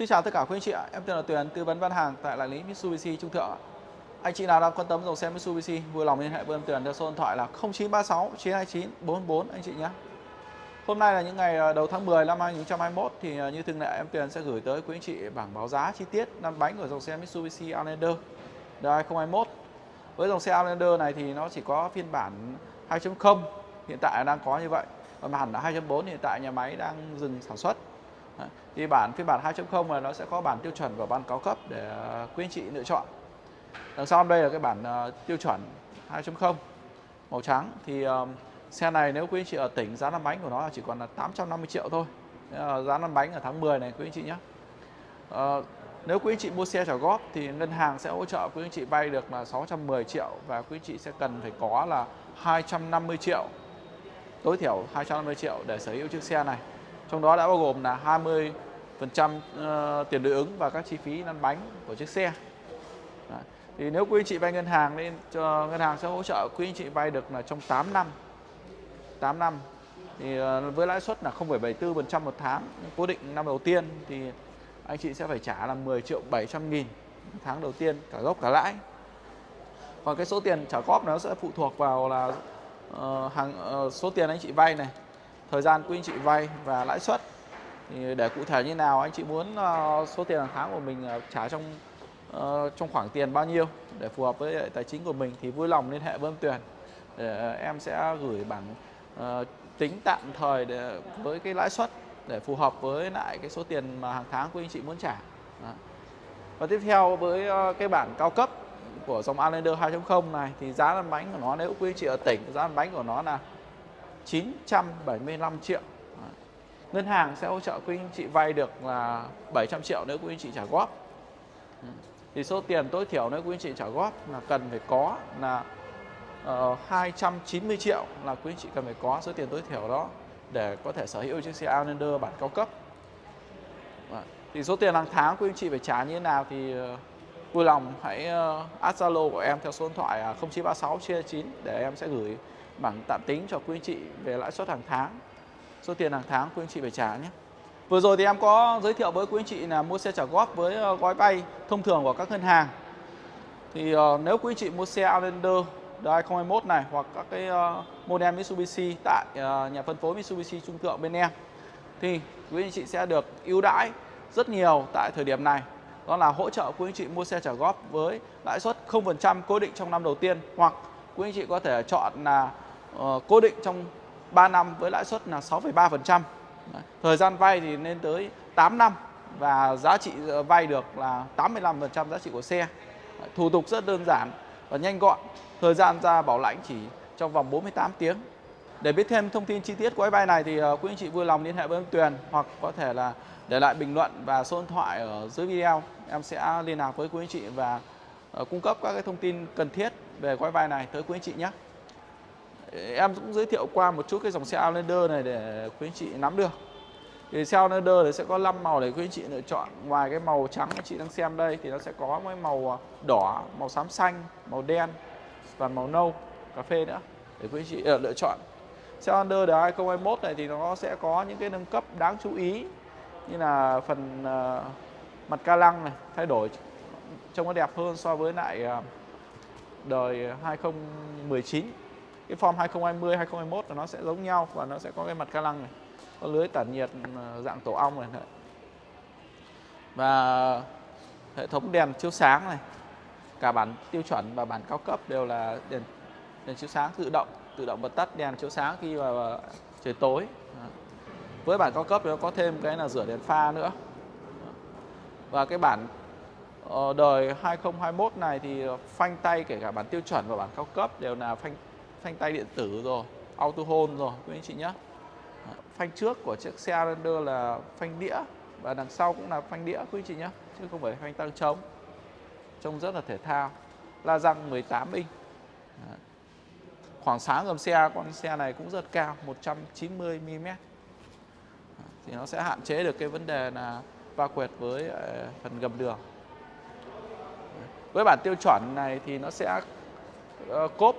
Xin chào tất cả quý anh chị ạ, em tên là Tuyền, tư vấn bán hàng tại đại lý Mitsubishi Trung Thượng. Anh chị nào đang quan tâm dòng xe Mitsubishi, vui lòng liên hệ với em Tuyền theo số điện thoại là 0936 929 44 anh chị nhé. Hôm nay là những ngày à, đầu tháng 10 năm 2021 thì à, như thường lệ em Tuyền sẽ gửi tới quý anh chị bảng báo giá chi tiết năm bánh của dòng xe Mitsubishi Outlander đời 2021. Với dòng xe Outlander này thì nó chỉ có phiên bản 2.0 hiện tại đang có như vậy. Còn hẳn là 2.4 hiện tại nhà máy đang dừng sản xuất thì bản phiên bản 2.0 là nó sẽ có bản tiêu chuẩn và bản cao cấp để ờ, quý anh chị lựa chọn. Đằng sau đây là cái bản ờ, tiêu chuẩn 2.0 màu trắng. Thì ờ, xe này nếu quý anh chị ở tỉnh giá lăn bánh của nó chỉ còn là 850 triệu thôi. Giá lăn bánh ở tháng 10 này, quý anh chị nhé. Nếu quý anh chị mua xe trả góp thì ngân hàng sẽ hỗ trợ quý anh chị vay được là 610 triệu và quý anh chị sẽ cần phải có là 250 triệu. Tối thiểu 250 triệu để sở hữu chiếc xe này trong đó đã bao gồm là 20 phần trăm ờ, tiền đối ứng và các chi phí lăn bánh của chiếc xe. Đấy. thì nếu quý anh chị vay ngân hàng nên cho ngân hàng sẽ hỗ trợ quý anh chị vay được là trong 8 năm. 8 năm. Thì ờ, với lãi suất là 0,74% một tháng cố định năm đầu tiên thì anh chị sẽ phải trả là 10 triệu 700 nghìn tháng đầu tiên cả gốc cả lãi. Còn cái số tiền trả góp nó sẽ phụ thuộc vào là uh, hàng uh, số tiền anh chị vay này thời gian quý anh chị vay và lãi suất thì để cụ thể như nào, anh chị muốn ờ, số tiền hàng tháng của mình ờ, trả trong ờ, trong khoảng tiền bao nhiêu để phù hợp với tài chính của mình thì vui lòng liên hệ với em Tuyền để em sẽ gửi bản tính tạm thời để, với cái lãi suất để phù hợp với lại cái số tiền mà hàng tháng quý anh chị muốn trả. Đó. Và tiếp theo với cái bản cao cấp của dòng Outlander 2.0 này thì giá lăn bánh của nó, nếu quý anh chị ở tỉnh, giá lăn bánh của nó là 975 triệu. Ngân hàng sẽ hỗ trợ quý anh chị vay được là 700 triệu nếu quý anh chị trả góp. Thì số tiền tối thiểu nếu quý anh chị trả góp là cần phải có là ờ, uh, 290 triệu là quý anh chị cần phải có số tiền tối thiểu đó để có thể sở hữu chiếc xe Outlander bản cao cấp. Thì số tiền hàng tháng quý anh chị phải trả như thế nào thì ờ, vui lòng hãy uh, add Zalo của em theo số điện thoại 0936 chia 9 để em sẽ gửi bảng tạm tính cho quý anh chị về lãi suất hàng tháng số tiền hàng tháng quý anh chị phải trả nhé. Vừa rồi thì em có giới thiệu với quý anh chị là mua xe trả góp với ờ, gói vay thông thường của các ngân hàng. Thì uh, nếu quý anh chị mua xe Outlander đời 2021 này hoặc các cái uh, model Mitsubishi tại uh, nhà phân phối Mitsubishi Trung Thượng bên em thì quý anh chị sẽ được ưu đãi rất nhiều tại thời điểm này. Đó là hỗ trợ quý anh chị mua xe trả góp với lãi suất 0% cố định trong năm đầu tiên hoặc quý anh chị có thể chọn là uh, cố định trong 3 năm với lãi suất là 6,3%. Thời gian vay thì lên tới 8 năm và giá trị ờ, vay được là 85% giá trị của xe. Thủ tục rất đơn giản và nhanh gọn. Thời gian ra bảo lãnh chỉ trong vòng 48 tiếng. Để biết thêm thông tin chi tiết của vay này thì ờ, quý anh chị vui lòng liên hệ với em Tuyền hoặc có thể là để lại bình luận và số điện thoại ở dưới video. Em sẽ liên lạc với quý anh chị và cung cấp các cái thông tin cần thiết về gói vay này tới quý anh chị nhé em cũng giới thiệu qua một chút cái dòng xe Outlander này để quý anh chị nắm được. Thì xe Outlander thì sẽ có 5 màu để quý anh chị lựa chọn. Ngoài cái màu trắng chị đang xem đây thì nó sẽ có mấy màu à, đỏ màu xám xanh màu đen và màu nâu cà phê nữa để quý anh chị uh, lựa chọn. Xe Outlander đời 2021 này thì nó sẽ có những cái nâng cấp đáng chú ý như là phần uh, mặt ca lăng này thay đổi trông nó đẹp hơn so với lại uh, đời 2019 cái form 2020 2021 là nó sẽ giống nhau và nó sẽ có cái mặt ca lăng này, có lưới tản nhiệt ừ, dạng tổ ong này. Và hệ thống đèn chiếu sáng này, cả bản tiêu chuẩn và bản cao cấp đều là đèn đèn chiếu sáng tự động tự động bật tắt đèn chiếu sáng khi mà trời tối. Với bản cao cấp thì nó có thêm cái là rửa đèn pha nữa. Và cái bản ờ, đời 2021 này thì phanh tay kể cả bản tiêu chuẩn và bản cao cấp đều là phanh phanh tay điện tử rồi, auto hold rồi, quý anh chị nhé phanh trước của chiếc xe Ranger là phanh đĩa và đằng sau cũng là phanh đĩa, quý anh chị nhé chứ không phải phanh tăng trống. Trông rất là thể thao. La răng 18 inch. Khoảng sáng gầm xe, con xe này cũng rất cao 190 mm thì nó sẽ hạn chế được cái vấn đề là va quẹt với ờ, phần gầm đường. Với bản tiêu chuẩn này thì nó sẽ ờ, cốp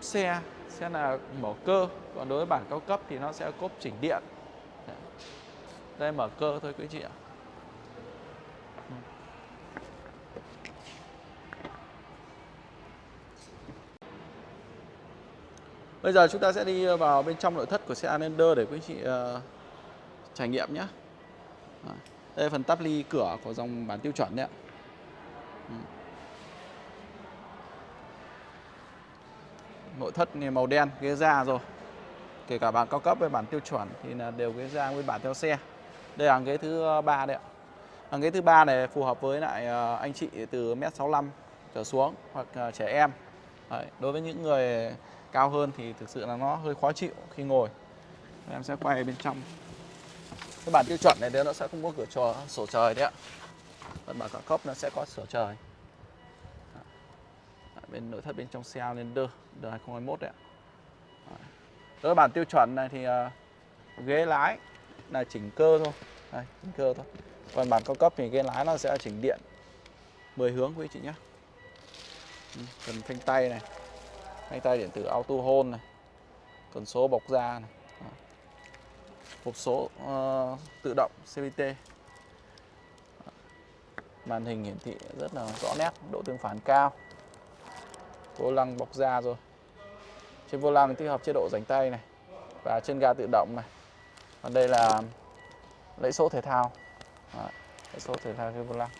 xe sẽ là mở cơ còn đối với bản cao cấp thì nó sẽ cốp chỉnh điện. Đây mở cơ thôi quý chị ạ. Bây giờ chúng ta sẽ đi vào bên trong nội thất của xe Anlander để quý chị uh, trải nghiệm nhé. Đây là phần tắp ly cửa của dòng bản tiêu chuẩn đấy ạ. Nội thất màu đen, ghế da rồi. Kể cả bản cao cấp với bản tiêu chuẩn thì là đều ghế da nguyên bản theo xe. Đây là ghế thứ ờ, ba đấy ạ. Hàng ghế thứ ba này phù hợp với lại ờ, anh chị từ mét 65 trở xuống hoặc ờ, trẻ em. Đấy, đối với những người cao hơn thì thực sự là nó hơi khó chịu khi ngồi. Em sẽ quay bên trong. Cái bản tiêu chuẩn này nó sẽ không có cửa trò sổ trời đấy ạ. Còn bản cao cấp nó sẽ có sổ trời. Bên nội thất bên trong xe Outlander đời 2021 đấy ạ. Đối với bản tiêu chuẩn này thì uh, ghế lái là chỉnh cơ thôi. Đây, chỉnh cơ thôi. Còn bản cao cấp thì ghế lái nó sẽ chỉnh điện. 10 hướng quý chị nhé ừ, cần phanh tay này phanh tay điện tử auto hold này cần số bọc da này. Hộp số uh, tự động CVT màn hình hiển thị rất là rõ nét độ tương phản cao vô lăng bọc da rồi. Trên vô lăng tích hợp chế độ rảnh tay này và chân ga tự động này. Còn đây là lẫy số thể thao. Đấy, số thể thao trên vô lăng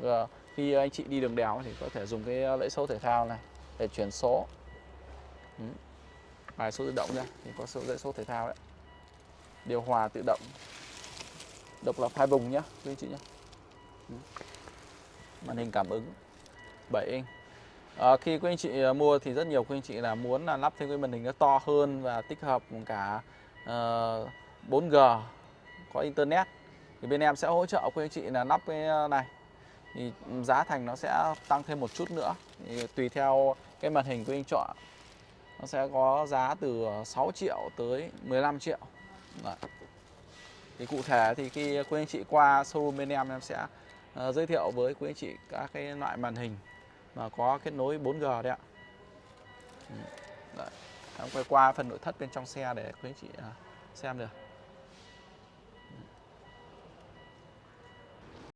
Và khi anh chị đi đường đèo thì có thể dùng cái ờ, lẫy số thể thao này để chuyển số. Ừ. bài số tự động ra thì có số lẫy số thể thao đấy. Điều hòa tự động. Độc lập hai vùng nhá quý anh chị nhé ừ. màn hình cảm ứng. 7 inch à, khi quý anh chị ờ, mua thì rất nhiều quý anh chị là muốn là lắp thêm cái màn hình nó to hơn và tích hợp cả ờ, uh, 4G có internet. Thì bên em sẽ hỗ trợ quý anh chị là lắp cái này. Thì giá thành nó sẽ tăng thêm một chút nữa. Thì tùy theo cái màn hình quý anh chọn nó sẽ có giá từ 6 triệu tới 15 triệu. Đấy. thì cụ thể thì khi quý anh chị qua showroom bên em em sẽ uh, giới thiệu với quý anh chị các cái loại màn hình mà có kết nối 4G đấy ạ. Ừ, đấy. Em quay qua phần nội thất bên trong xe để quý anh chị à, xem được